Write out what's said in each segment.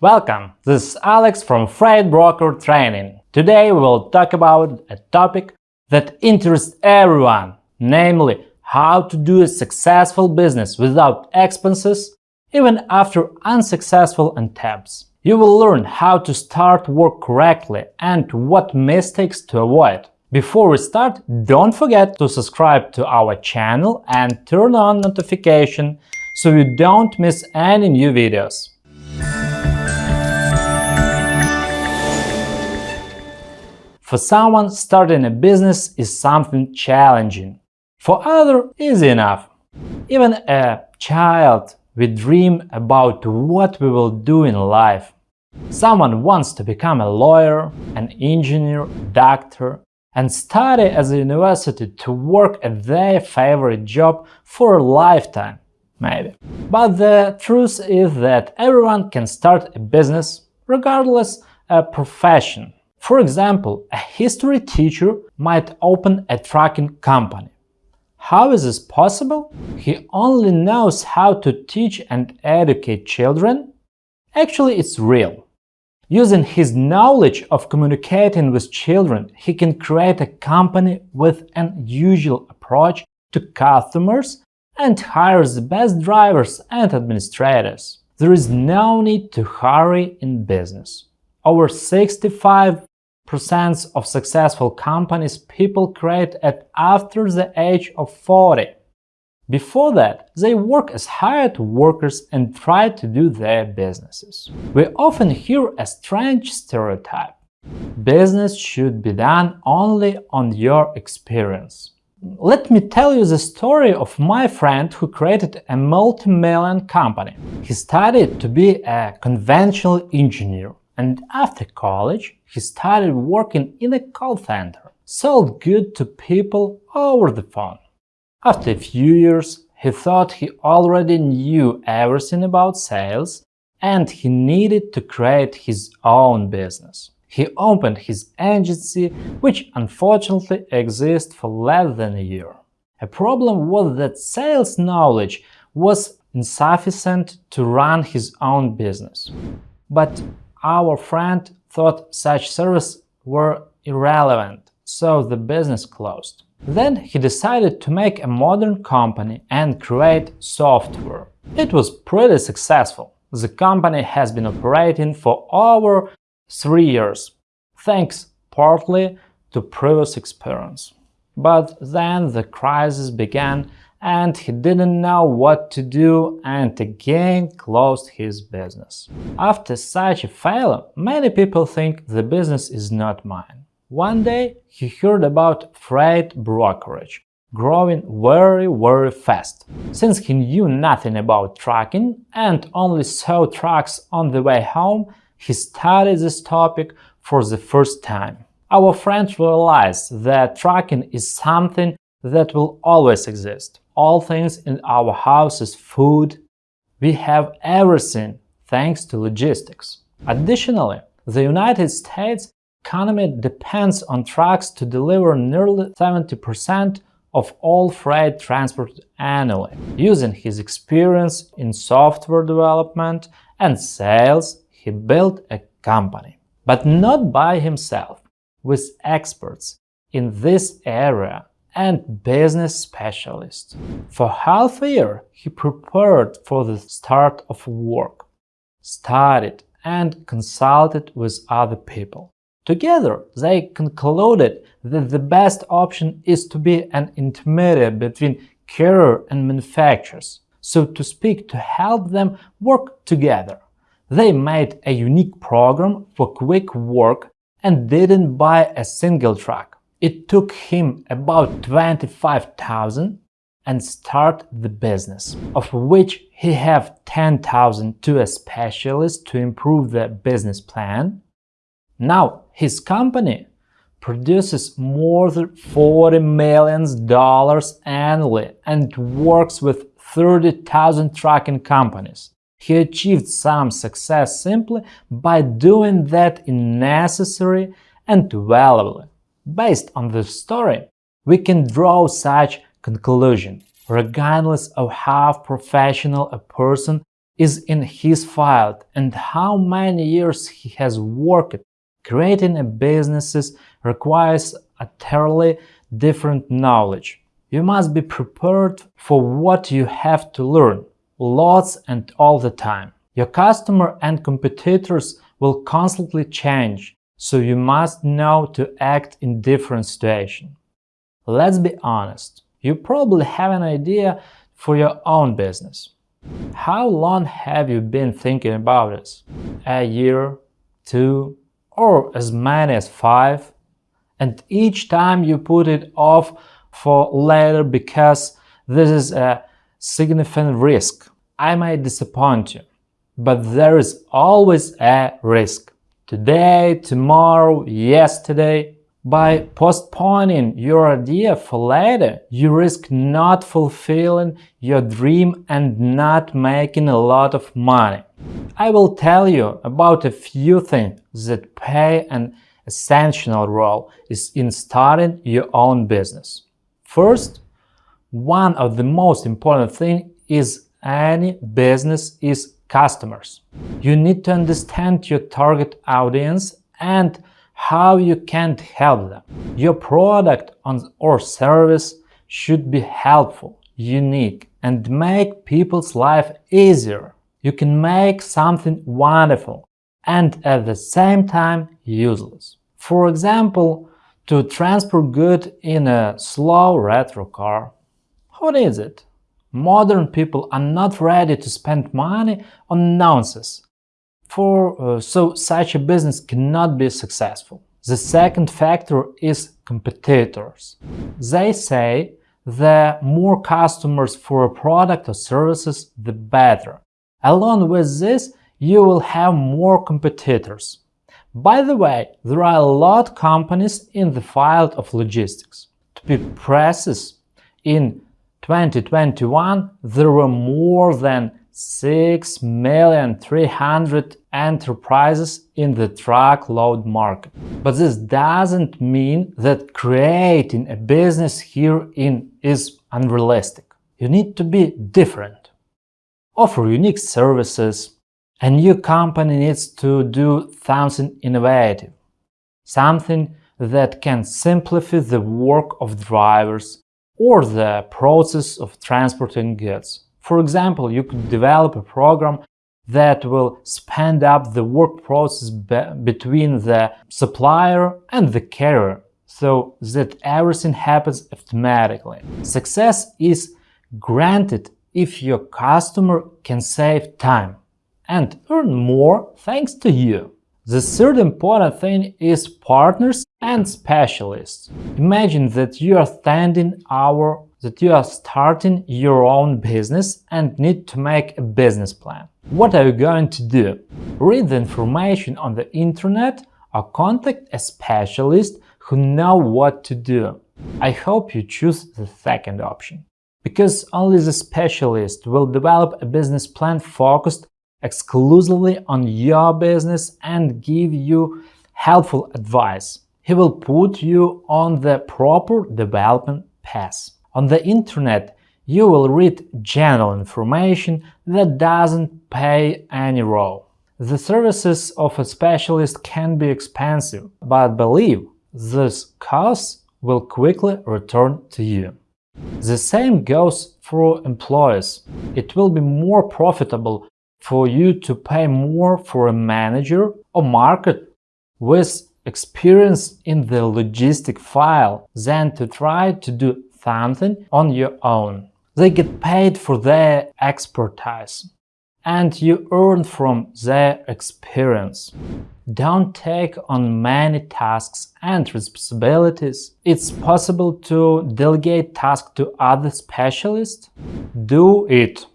Welcome, this is Alex from Freight Broker Training. Today we will talk about a topic that interests everyone, namely how to do a successful business without expenses even after unsuccessful attempts. You will learn how to start work correctly and what mistakes to avoid. Before we start, don't forget to subscribe to our channel and turn on notification so you don't miss any new videos. For someone, starting a business is something challenging. For other, easy enough. Even a child, we dream about what we will do in life. Someone wants to become a lawyer, an engineer, doctor, and study at the university to work at their favorite job for a lifetime, maybe. But the truth is that everyone can start a business, regardless a profession. For example, a history teacher might open a trucking company. How is this possible? He only knows how to teach and educate children? Actually, it's real. Using his knowledge of communicating with children, he can create a company with an unusual approach to customers and hires the best drivers and administrators. There is no need to hurry in business. Over 65 percent of successful companies people create at after the age of 40. Before that, they work as hired workers and try to do their businesses. We often hear a strange stereotype. Business should be done only on your experience. Let me tell you the story of my friend who created a multi-million company. He studied to be a conventional engineer and after college he started working in a call center, sold goods to people over the phone. After a few years, he thought he already knew everything about sales and he needed to create his own business. He opened his agency, which unfortunately exists for less than a year. A problem was that sales knowledge was insufficient to run his own business. But our friend thought such services were irrelevant, so the business closed. Then he decided to make a modern company and create software. It was pretty successful. The company has been operating for over three years, thanks partly to previous experience. But then the crisis began and he didn't know what to do and again closed his business. After such a failure, many people think the business is not mine. One day he heard about freight brokerage, growing very very fast. Since he knew nothing about trucking and only saw trucks on the way home, he studied this topic for the first time. Our friend realized that trucking is something that will always exist all things in our houses, food. We have everything thanks to logistics. Additionally, the United States economy depends on trucks to deliver nearly 70% of all freight transport annually. Using his experience in software development and sales, he built a company. But not by himself, with experts in this area and business specialist. For half a year, he prepared for the start of work, studied and consulted with other people. Together, they concluded that the best option is to be an intermediary between carrier and manufacturers, so to speak, to help them work together. They made a unique program for quick work and didn't buy a single truck. It took him about 25,000 and start the business, of which he have 10,000 to a specialist to improve the business plan. Now his company produces more than 40 million dollars annually and works with 30,000 trucking companies. He achieved some success simply by doing that in necessary and valuable Based on this story, we can draw such conclusion. Regardless of how professional a person is in his field and how many years he has worked. Creating a business requires a thoroughly different knowledge. You must be prepared for what you have to learn, lots and all the time. Your customer and competitors will constantly change, so you must know to act in different situations. Let's be honest, you probably have an idea for your own business. How long have you been thinking about this? A year, two, or as many as five? And each time you put it off for later because this is a significant risk. I might disappoint you, but there is always a risk. Today, tomorrow, yesterday. By postponing your idea for later, you risk not fulfilling your dream and not making a lot of money. I will tell you about a few things that play an essential role in starting your own business. First, one of the most important things is any business is customers. You need to understand your target audience and how you can help them. Your product or service should be helpful, unique, and make people's life easier. You can make something wonderful and at the same time useless. For example, to transport good in a slow retro car. What is it? Modern people are not ready to spend money on nonsense, for uh, so such a business cannot be successful. The second factor is competitors. They say the more customers for a product or services, the better. Along with this, you will have more competitors. By the way, there are a lot of companies in the field of logistics. To be precise, in 2021 there were more than 6,300,000 enterprises in the truckload market. But this doesn't mean that creating a business here in is unrealistic. You need to be different, offer unique services, a new company needs to do something innovative, something that can simplify the work of drivers or the process of transporting goods. For example, you could develop a program that will speed up the work process be between the supplier and the carrier so that everything happens automatically. Success is granted if your customer can save time and earn more thanks to you. The third important thing is partners and specialists. Imagine that you are standing our that you are starting your own business and need to make a business plan. What are you going to do? Read the information on the internet or contact a specialist who know what to do. I hope you choose the second option. Because only the specialist will develop a business plan focused exclusively on your business and give you helpful advice. He will put you on the proper development path. On the internet, you will read general information that doesn't play any role. The services of a specialist can be expensive, but believe, this cost will quickly return to you. The same goes for employees. It will be more profitable for you to pay more for a manager or market with experience in the logistic file than to try to do something on your own. They get paid for their expertise and you earn from their experience. Don't take on many tasks and responsibilities. It's possible to delegate tasks to other specialists. Do it.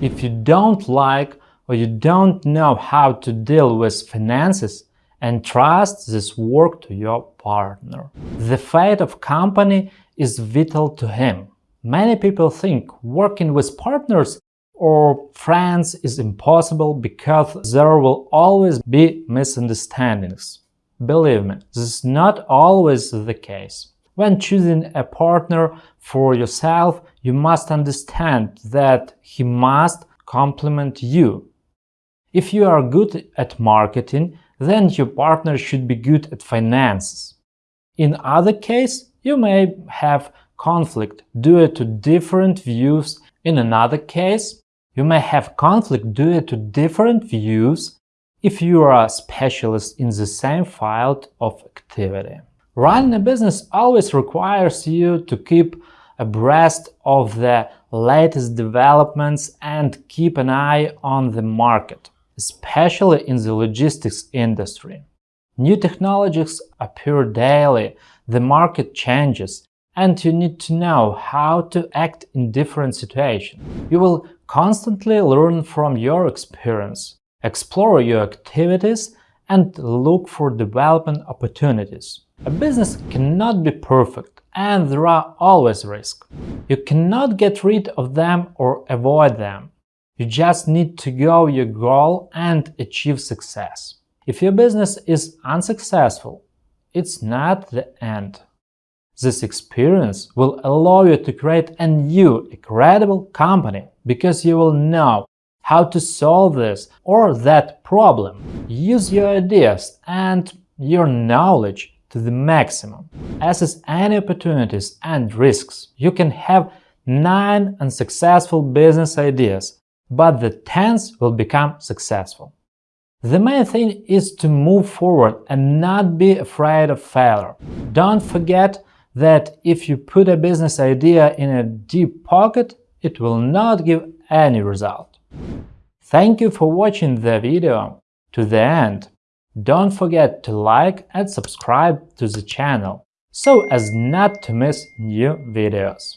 If you don't like or you don't know how to deal with finances, entrust this work to your partner. The fate of company is vital to him. Many people think working with partners or friends is impossible because there will always be misunderstandings. Believe me, this is not always the case. When choosing a partner for yourself, you must understand that he must complement you. If you are good at marketing, then your partner should be good at finances. In other case, you may have conflict due to different views. In another case, you may have conflict due to different views if you are a specialist in the same field of activity. Running a business always requires you to keep abreast of the latest developments and keep an eye on the market, especially in the logistics industry. New technologies appear daily, the market changes, and you need to know how to act in different situations. You will constantly learn from your experience, explore your activities, and look for development opportunities. A business cannot be perfect, and there are always risks. You cannot get rid of them or avoid them. You just need to go your goal and achieve success. If your business is unsuccessful, it's not the end. This experience will allow you to create a new, incredible company because you will know how to solve this or that problem. Use your ideas and your knowledge to the maximum. Assess any opportunities and risks. You can have 9 unsuccessful business ideas, but the 10th will become successful. The main thing is to move forward and not be afraid of failure. Don't forget that if you put a business idea in a deep pocket, it will not give any result. Thank you for watching the video to the end. Don't forget to like and subscribe to the channel so as not to miss new videos.